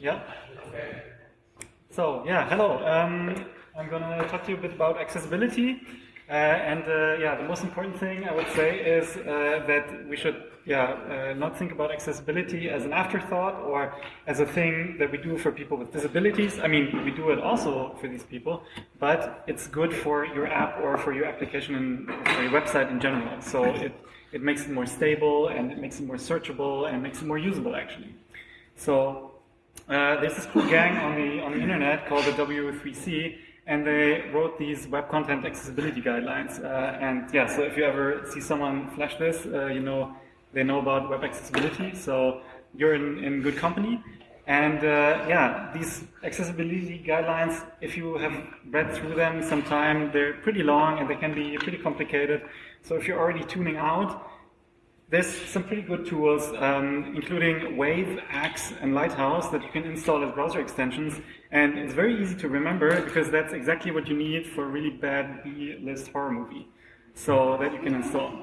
Yeah. So yeah, hello. Um, I'm gonna talk to you a bit about accessibility. Uh, and uh, yeah, the most important thing I would say is uh, that we should yeah uh, not think about accessibility as an afterthought or as a thing that we do for people with disabilities. I mean, we do it also for these people, but it's good for your app or for your application and for your website in general. So it it makes it more stable and it makes it more searchable and it makes it more usable actually. So uh, there's this cool gang on the on the internet called the W3C and they wrote these web content accessibility guidelines. Uh, and yeah, so if you ever see someone flash this, uh, you know they know about web accessibility, so you're in, in good company. And uh, yeah, these accessibility guidelines, if you have read through them sometime, they're pretty long and they can be pretty complicated. So if you're already tuning out, there's some pretty good tools, um, including Wave, Axe, and Lighthouse that you can install as browser extensions. And it's very easy to remember because that's exactly what you need for a really bad B-list horror movie. So that you can install.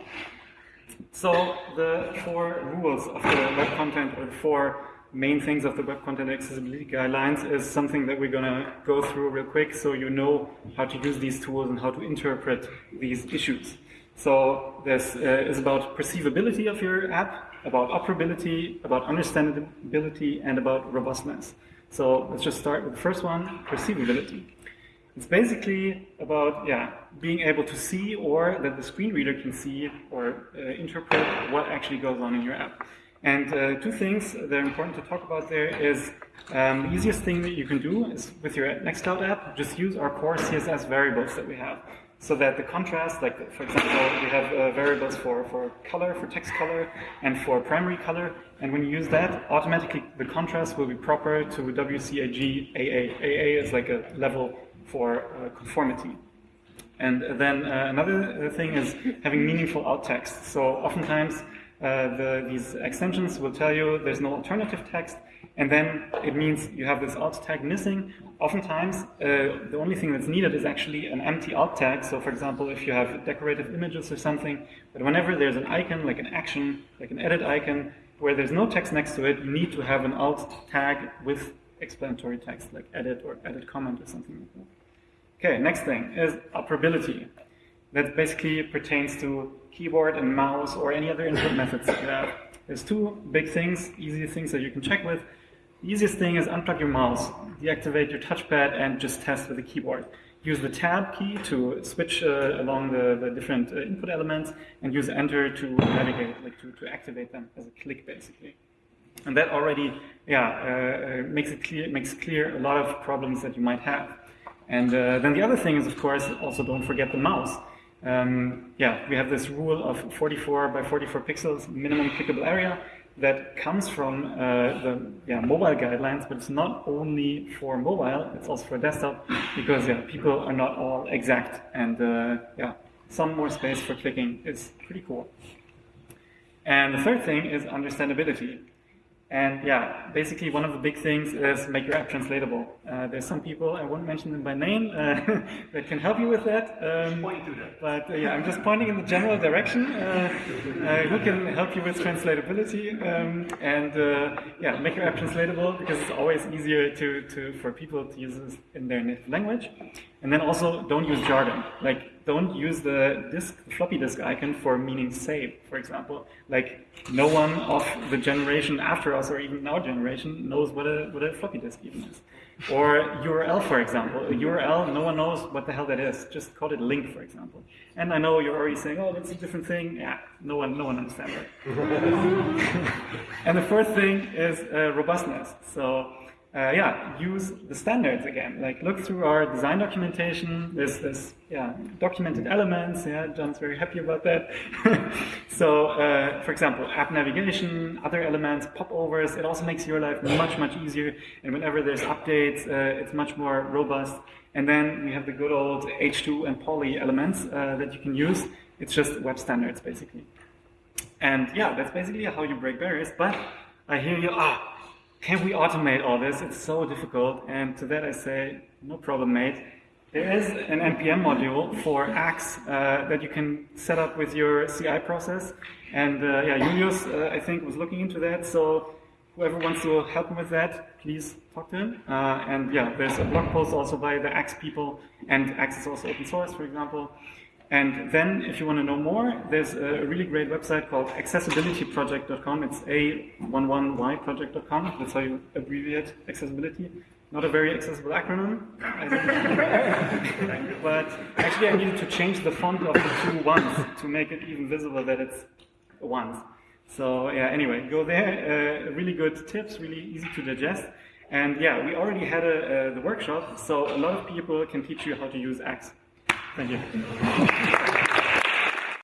So the four rules of the web content, or the four main things of the web content accessibility guidelines is something that we're going to go through real quick so you know how to use these tools and how to interpret these issues. So this uh, is about perceivability of your app, about operability, about understandability, and about robustness. So let's just start with the first one, perceivability. It's basically about yeah being able to see or that the screen reader can see or uh, interpret what actually goes on in your app. And uh, two things that are important to talk about there is um, the easiest thing that you can do is with your Nextcloud app, just use our core CSS variables that we have so that the contrast, like for example, we have uh, variables for, for color, for text color, and for primary color, and when you use that, automatically the contrast will be proper to WCAG AA. AA is like a level for uh, conformity. And then uh, another uh, thing is having meaningful alt text. So oftentimes uh, the, these extensions will tell you there's no alternative text, and then it means you have this alt tag missing. Oftentimes, uh, the only thing that's needed is actually an empty alt tag. So, for example, if you have decorative images or something, but whenever there's an icon, like an action, like an edit icon, where there's no text next to it, you need to have an alt tag with explanatory text, like edit or edit comment or something like that. Okay, next thing is operability. That basically pertains to keyboard and mouse or any other input methods that you have. There's two big things, easy things that you can check with. The easiest thing is unplug your mouse, deactivate your touchpad, and just test with the keyboard. Use the tab key to switch uh, along the, the different uh, input elements, and use enter to navigate, like to, to activate them as a click, basically. And that already, yeah, uh, uh makes it clear, makes clear a lot of problems that you might have. And uh, then the other thing is, of course, also don't forget the mouse. Um, yeah, we have this rule of 44 by 44 pixels minimum clickable area that comes from uh, the yeah, mobile guidelines, but it's not only for mobile, it's also for desktop, because yeah, people are not all exact, and uh, yeah, some more space for clicking is pretty cool. And the third thing is understandability. And yeah, basically one of the big things is make your app translatable. Uh, there's some people, I won't mention them by name, uh, that can help you with that. Um, but uh, yeah, I'm just pointing in the general direction. Uh, uh, who can help you with translatability? Um, and uh, yeah, make your app translatable because it's always easier to, to for people to use this in their native language. And then also don't use jargon. Like don't use the disk, floppy disk icon for meaning save, for example. Like no one of the generation after us or even our generation knows what a, what a floppy disk even is. Or URL, for example. A URL, no one knows what the hell that is. Just call it link, for example. And I know you're already saying, oh, that's a different thing. Yeah, no one, no one understands that. and the fourth thing is uh, robustness. So uh, yeah, use the standards again. Like look through our design documentation. There's this yeah documented elements. Yeah, John's very happy about that. so uh, for example, app navigation, other elements, popovers. It also makes your life much much easier. And whenever there's updates, uh, it's much more robust. And then we have the good old H2 and poly elements uh, that you can use. It's just web standards basically. And yeah, that's basically how you break barriers. But I hear you. Ah can we automate all this? It's so difficult. And to that I say, no problem, mate. There is an NPM module for Axe uh, that you can set up with your CI process. And uh, yeah, Julius, uh, I think, was looking into that. So whoever wants to help him with that, please talk to him. Uh, and yeah, there's a blog post also by the Axe people, and Axe is also open source, for example. And then, if you want to know more, there's a really great website called accessibilityproject.com. It's a11yproject.com. That's how you abbreviate accessibility. Not a very accessible acronym, but actually I needed to change the font of the two ones to make it even visible that it's ones. So yeah, anyway, go there. Uh, really good tips, really easy to digest. And yeah, we already had a, uh, the workshop, so a lot of people can teach you how to use Axe. Thank you.